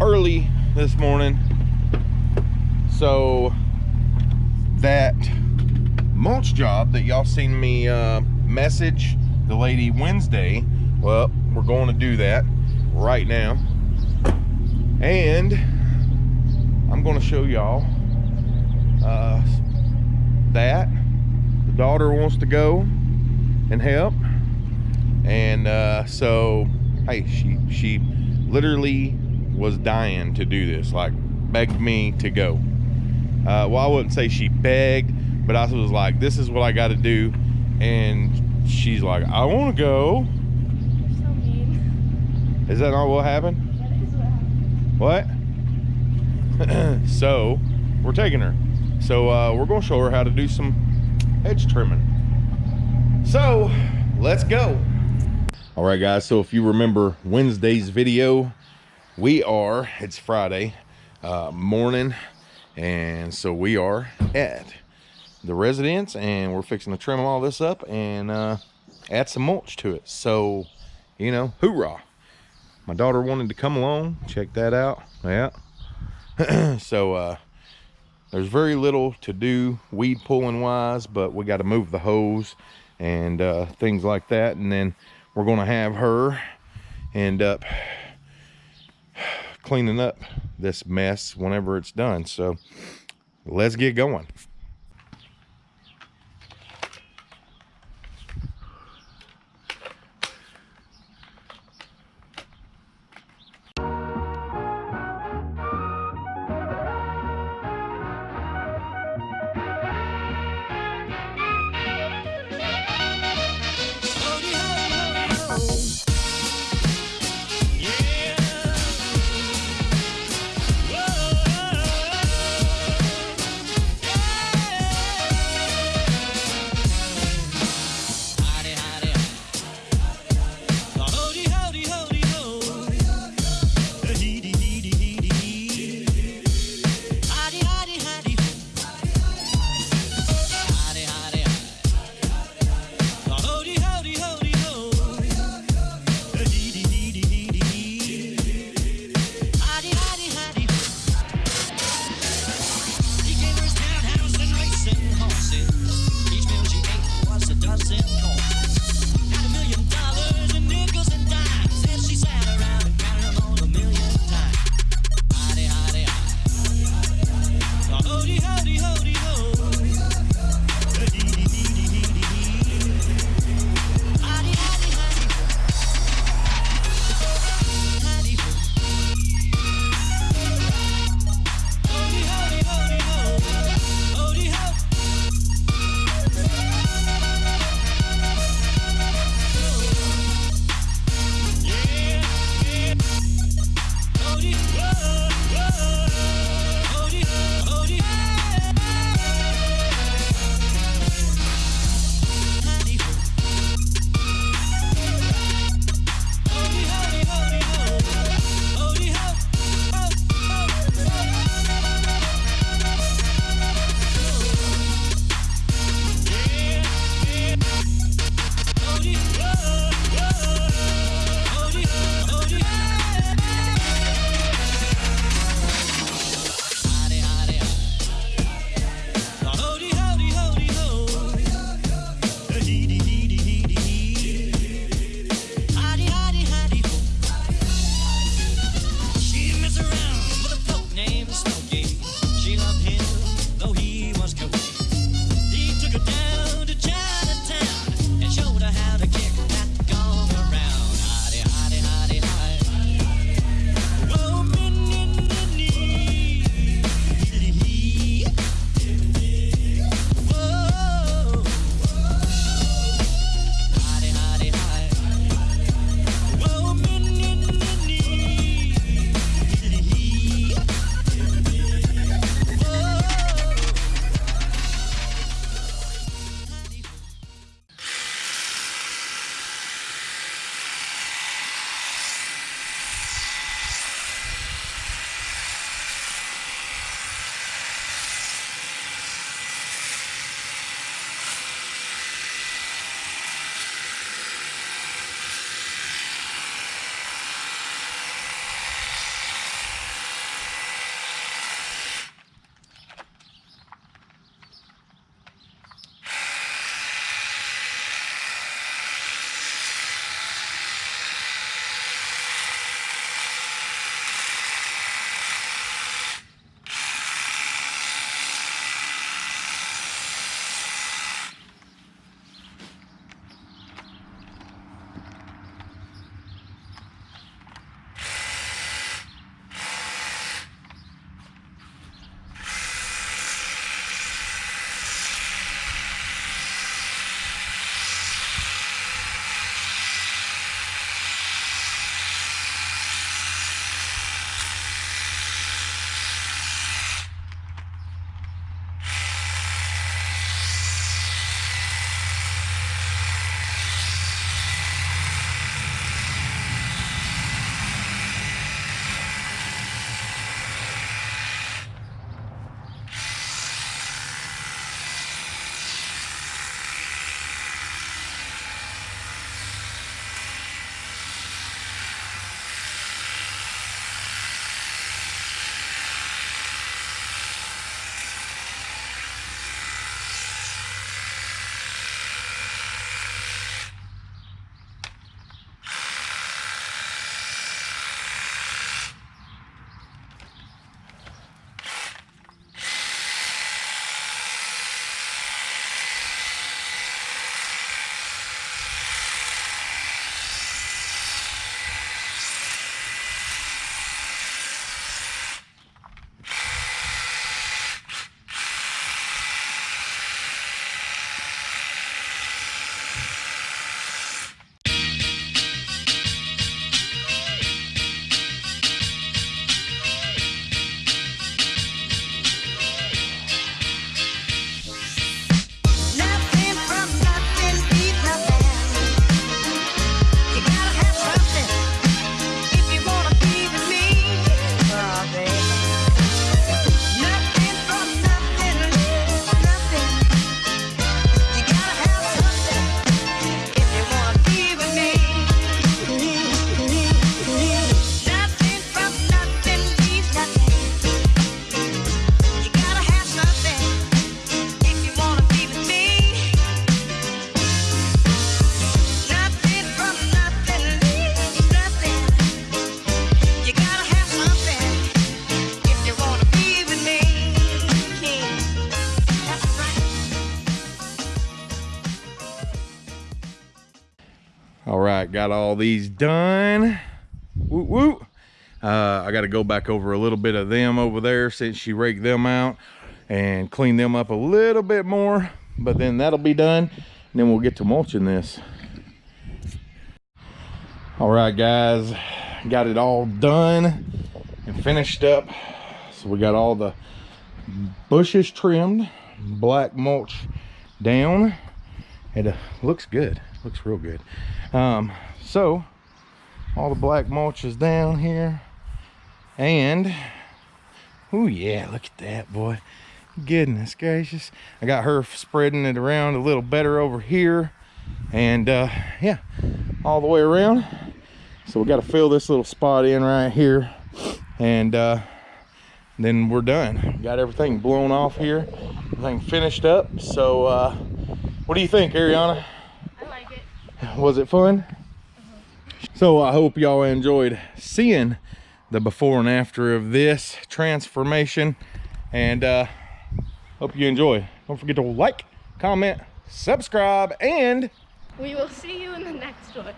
early this morning. So that mulch job that y'all seen me uh, message the lady Wednesday, well, we're going to do that right now. And I'm going to show y'all uh, that the daughter wants to go and help. And uh, so, hey, she, she literally was dying to do this, like begged me to go. Uh, well, I wouldn't say she begged, but I was like, this is what I got to do. And she's like, I want to go. So mean. Is that not what happened? That is what happened. What? so, we're taking her. So, uh, we're going to show her how to do some hedge trimming. So, let's go. All right, guys. So, if you remember Wednesday's video, we are, it's Friday uh, morning. And so we are at the residence and we're fixing to trim all this up and uh, add some mulch to it. So, you know, hoorah. My daughter wanted to come along, check that out. Yeah. so, uh, there's very little to do weed pulling wise, but we got to move the hose and uh, things like that. And then we're going to have her end up cleaning up this mess whenever it's done. So let's get going. Got all these done. Woo woo. Uh, I got to go back over a little bit of them over there since she raked them out and clean them up a little bit more. But then that'll be done. And then we'll get to mulching this. All right, guys, got it all done and finished up. So we got all the bushes trimmed, black mulch down. It uh, looks good, looks real good. Um, so all the black mulch is down here. And oh yeah look at that boy. Goodness gracious. I got her spreading it around a little better over here. And uh yeah all the way around. So we got to fill this little spot in right here. And uh then we're done. Got everything blown off here. Everything finished up. So uh what do you think ariana. Was it fun so i hope y'all enjoyed seeing the before and after of this transformation and uh hope you enjoy don't forget to like comment subscribe and We will see you in the next one.